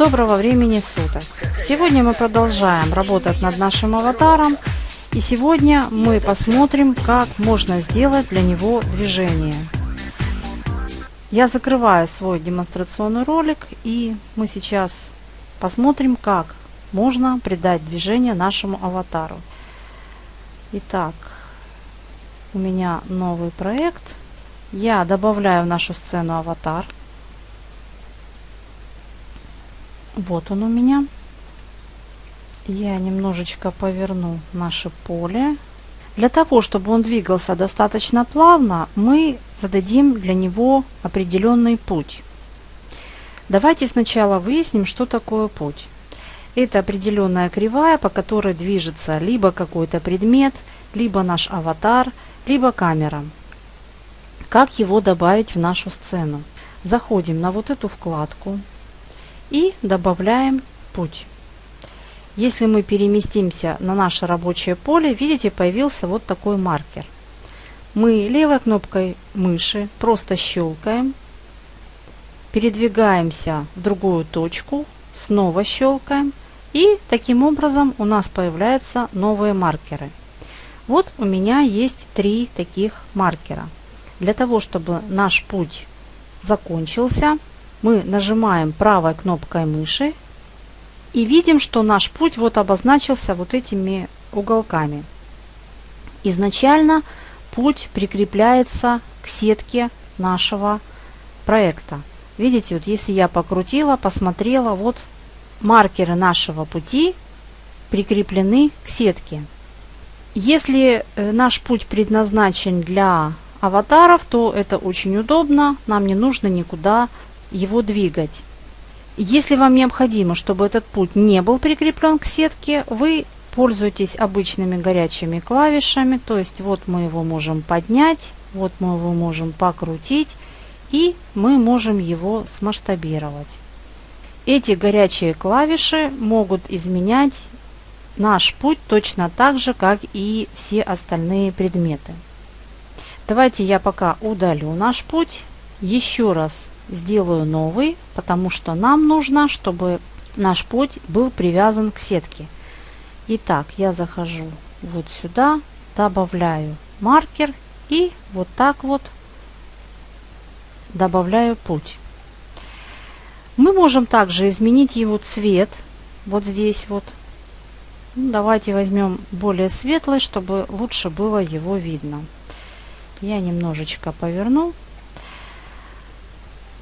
Доброго времени суток! Сегодня мы продолжаем работать над нашим аватаром и сегодня мы посмотрим, как можно сделать для него движение. Я закрываю свой демонстрационный ролик и мы сейчас посмотрим, как можно придать движение нашему аватару. Итак, у меня новый проект. Я добавляю в нашу сцену аватар. Вот он у меня. Я немножечко поверну наше поле. Для того, чтобы он двигался достаточно плавно, мы зададим для него определенный путь. Давайте сначала выясним, что такое путь. Это определенная кривая, по которой движется либо какой-то предмет, либо наш аватар, либо камера. Как его добавить в нашу сцену? Заходим на вот эту вкладку и добавляем путь. Если мы переместимся на наше рабочее поле, видите, появился вот такой маркер. Мы левой кнопкой мыши просто щелкаем, передвигаемся в другую точку, снова щелкаем и таким образом у нас появляются новые маркеры. Вот у меня есть три таких маркера. Для того, чтобы наш путь закончился, мы нажимаем правой кнопкой мыши и видим, что наш путь вот обозначился вот этими уголками. Изначально путь прикрепляется к сетке нашего проекта. Видите, вот если я покрутила, посмотрела, вот маркеры нашего пути прикреплены к сетке. Если э, наш путь предназначен для аватаров, то это очень удобно, нам не нужно никуда его двигать. Если вам необходимо, чтобы этот путь не был прикреплен к сетке, вы пользуетесь обычными горячими клавишами, то есть вот мы его можем поднять, вот мы его можем покрутить и мы можем его смасштабировать. Эти горячие клавиши могут изменять наш путь точно так же, как и все остальные предметы. Давайте я пока удалю наш путь, еще раз сделаю новый, потому что нам нужно, чтобы наш путь был привязан к сетке. Итак, я захожу вот сюда, добавляю маркер и вот так вот добавляю путь. Мы можем также изменить его цвет вот здесь вот. Ну, давайте возьмем более светлый, чтобы лучше было его видно. Я немножечко поверну.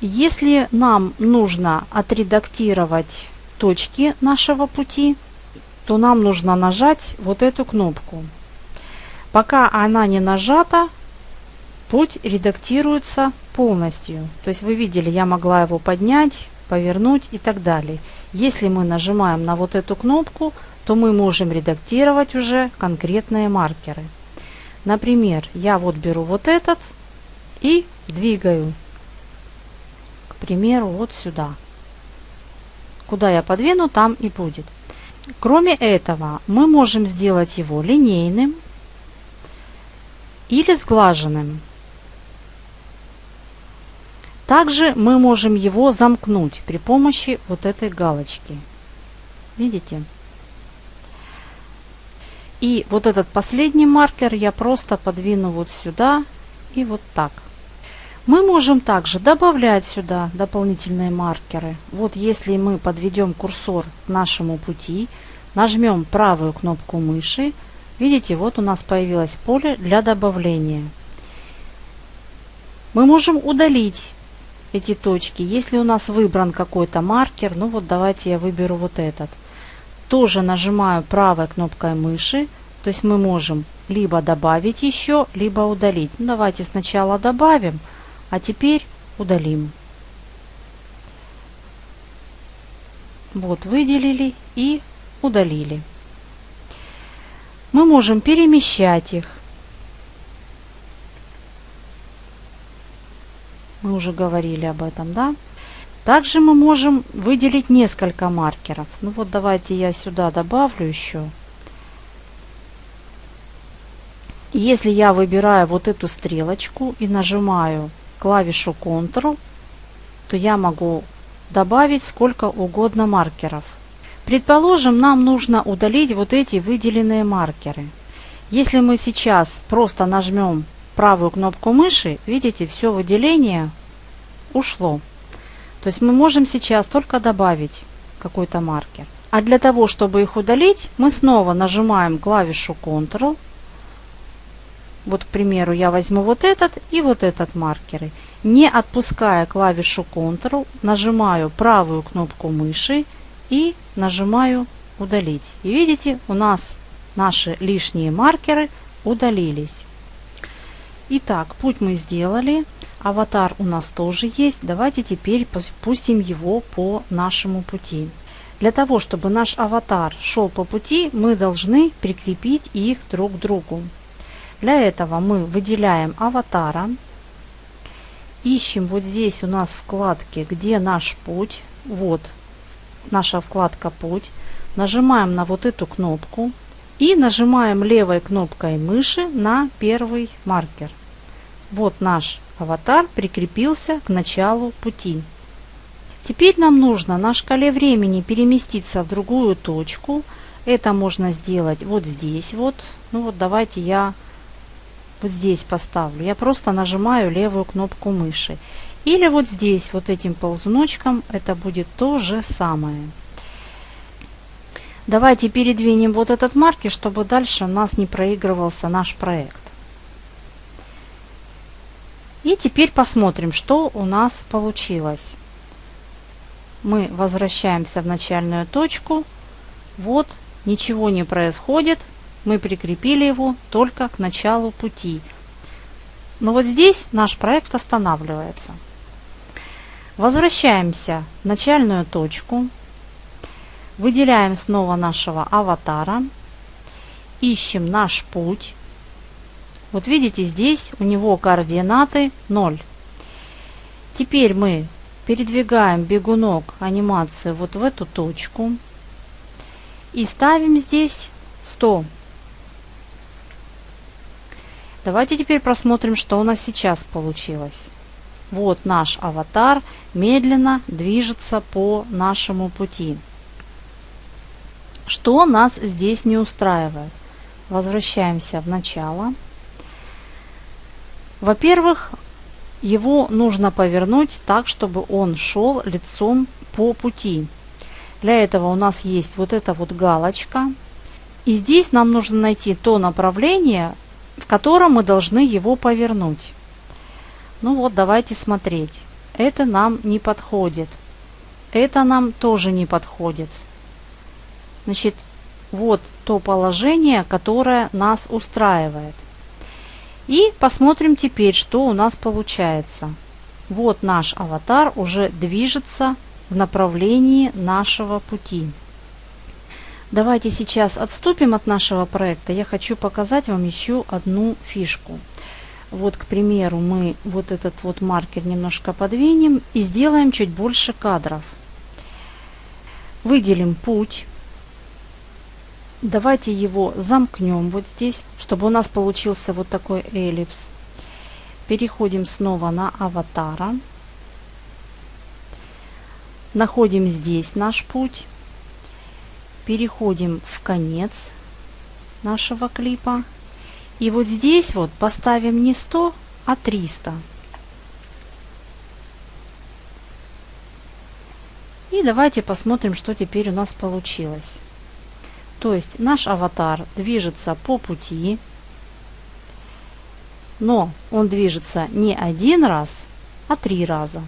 Если нам нужно отредактировать точки нашего пути, то нам нужно нажать вот эту кнопку. Пока она не нажата, путь редактируется полностью. То есть вы видели, я могла его поднять, повернуть и так далее. Если мы нажимаем на вот эту кнопку, то мы можем редактировать уже конкретные маркеры. Например, я вот беру вот этот и двигаю примеру, вот сюда. Куда я подвину, там и будет. Кроме этого, мы можем сделать его линейным или сглаженным. Также мы можем его замкнуть при помощи вот этой галочки. Видите? И вот этот последний маркер я просто подвину вот сюда и вот так. Мы можем также добавлять сюда дополнительные маркеры. Вот если мы подведем курсор к нашему пути, нажмем правую кнопку мыши, видите, вот у нас появилось поле для добавления. Мы можем удалить эти точки. Если у нас выбран какой-то маркер, ну вот давайте я выберу вот этот. Тоже нажимаю правой кнопкой мыши, то есть мы можем либо добавить еще, либо удалить. Ну, давайте сначала добавим, а теперь удалим. Вот выделили и удалили. Мы можем перемещать их. Мы уже говорили об этом, да? Также мы можем выделить несколько маркеров. Ну вот давайте я сюда добавлю еще. Если я выбираю вот эту стрелочку и нажимаю клавишу Ctrl, то я могу добавить сколько угодно маркеров. Предположим, нам нужно удалить вот эти выделенные маркеры. Если мы сейчас просто нажмем правую кнопку мыши, видите, все выделение ушло. То есть мы можем сейчас только добавить какой-то маркер. А для того, чтобы их удалить, мы снова нажимаем клавишу Ctrl. Вот, к примеру, я возьму вот этот и вот этот маркеры. Не отпуская клавишу Ctrl, нажимаю правую кнопку мыши и нажимаю удалить. И видите, у нас наши лишние маркеры удалились. Итак, путь мы сделали. Аватар у нас тоже есть. Давайте теперь пустим его по нашему пути. Для того, чтобы наш аватар шел по пути, мы должны прикрепить их друг к другу. Для этого мы выделяем аватара, ищем вот здесь у нас вкладки, где наш путь, вот наша вкладка путь, нажимаем на вот эту кнопку и нажимаем левой кнопкой мыши на первый маркер. Вот наш аватар прикрепился к началу пути. Теперь нам нужно на шкале времени переместиться в другую точку. Это можно сделать вот здесь вот. Ну вот давайте я вот здесь поставлю. Я просто нажимаю левую кнопку мыши. Или вот здесь вот этим ползуночком это будет то же самое. Давайте передвинем вот этот маркер, чтобы дальше у нас не проигрывался наш проект. И теперь посмотрим, что у нас получилось мы возвращаемся в начальную точку. Вот, ничего не происходит. Мы прикрепили его только к началу пути. Но вот здесь наш проект останавливается. Возвращаемся в начальную точку. Выделяем снова нашего аватара. Ищем наш путь. Вот видите, здесь у него координаты 0. Теперь мы передвигаем бегунок анимации вот в эту точку и ставим здесь 100. Давайте теперь просмотрим, что у нас сейчас получилось. Вот наш аватар медленно движется по нашему пути. Что нас здесь не устраивает? Возвращаемся в начало. Во-первых, его нужно повернуть так, чтобы он шел лицом по пути. Для этого у нас есть вот эта вот галочка. И здесь нам нужно найти то направление, в котором мы должны его повернуть. Ну вот, давайте смотреть. Это нам не подходит. Это нам тоже не подходит. Значит, вот то положение, которое нас устраивает. И посмотрим теперь, что у нас получается. Вот наш аватар уже движется в направлении нашего пути. Давайте сейчас отступим от нашего проекта. Я хочу показать вам еще одну фишку. Вот, к примеру, мы вот этот вот маркер немножко подвинем и сделаем чуть больше кадров. Выделим путь. Давайте его замкнем вот здесь, чтобы у нас получился вот такой эллипс. Переходим снова на аватара. Находим здесь наш путь. Переходим в конец нашего клипа. И вот здесь вот поставим не 100, а 300. И давайте посмотрим, что теперь у нас получилось. То есть наш аватар движется по пути, но он движется не один раз, а три раза.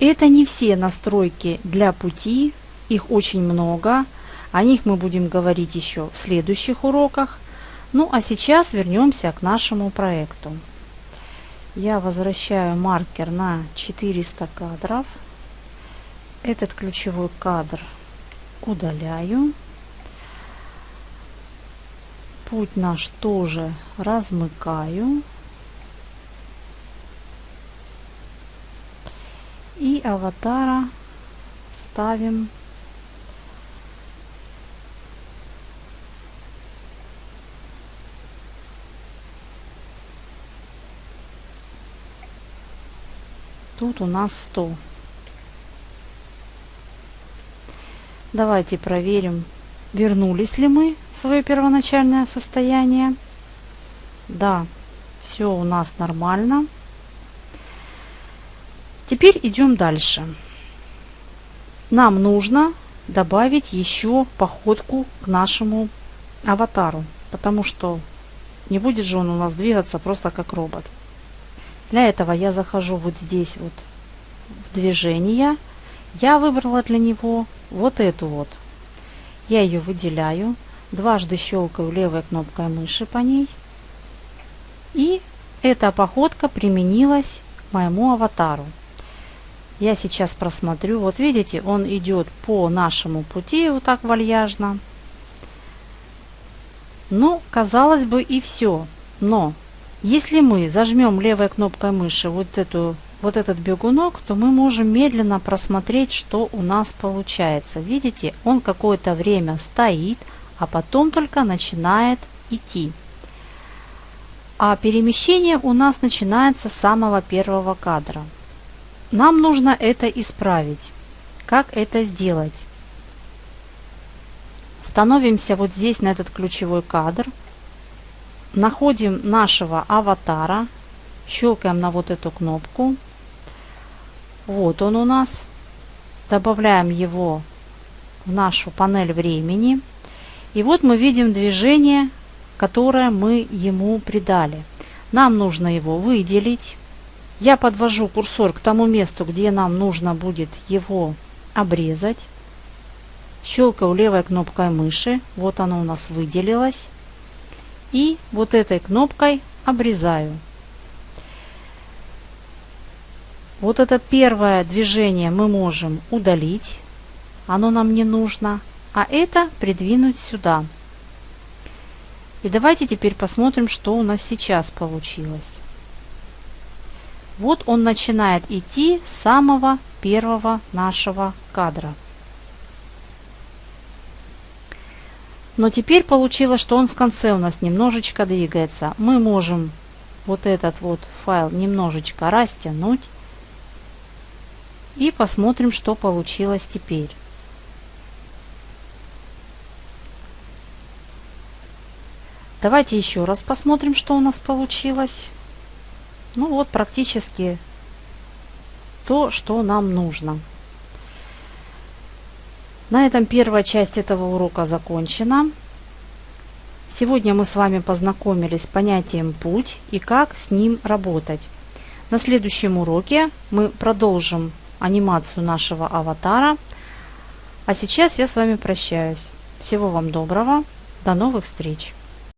Это не все настройки для пути, их очень много. О них мы будем говорить еще в следующих уроках. Ну а сейчас вернемся к нашему проекту. Я возвращаю маркер на 400 кадров. Этот ключевой кадр удаляю путь наш тоже размыкаю. И аватара ставим Тут у нас 100. Давайте проверим, вернулись ли мы в свое первоначальное состояние. Да, все у нас нормально. Теперь идем дальше. Нам нужно добавить еще походку к нашему аватару, потому что не будет же он у нас двигаться просто как робот. Для этого я захожу вот здесь вот в движение. Я выбрала для него вот эту вот. Я ее выделяю, дважды щелкаю левой кнопкой мыши по ней. И эта походка применилась моему аватару. Я сейчас просмотрю. Вот видите, он идет по нашему пути вот так вальяжно. Ну, казалось бы, и все. Но если мы зажмем левой кнопкой мыши вот, эту, вот этот бегунок, то мы можем медленно просмотреть, что у нас получается. Видите, он какое-то время стоит, а потом только начинает идти. А перемещение у нас начинается с самого первого кадра. Нам нужно это исправить. Как это сделать? Становимся вот здесь на этот ключевой кадр. Находим нашего аватара. Щелкаем на вот эту кнопку. Вот он у нас. Добавляем его в нашу панель времени. И вот мы видим движение, которое мы ему придали. Нам нужно его выделить. Я подвожу курсор к тому месту, где нам нужно будет его обрезать. Щелкаю левой кнопкой мыши. Вот оно у нас выделилось. И вот этой кнопкой обрезаю. Вот это первое движение мы можем удалить. Оно нам не нужно. А это придвинуть сюда. И давайте теперь посмотрим, что у нас сейчас получилось. Вот он начинает идти с самого первого нашего кадра. Но теперь получилось, что он в конце у нас немножечко двигается. Мы можем вот этот вот файл немножечко растянуть. И посмотрим, что получилось теперь. Давайте еще раз посмотрим, что у нас получилось. Ну вот практически то, что нам нужно. На этом первая часть этого урока закончена. Сегодня мы с вами познакомились с понятием «путь» и как с ним работать. На следующем уроке мы продолжим анимацию нашего аватара. А сейчас я с вами прощаюсь. Всего вам доброго. До новых встреч!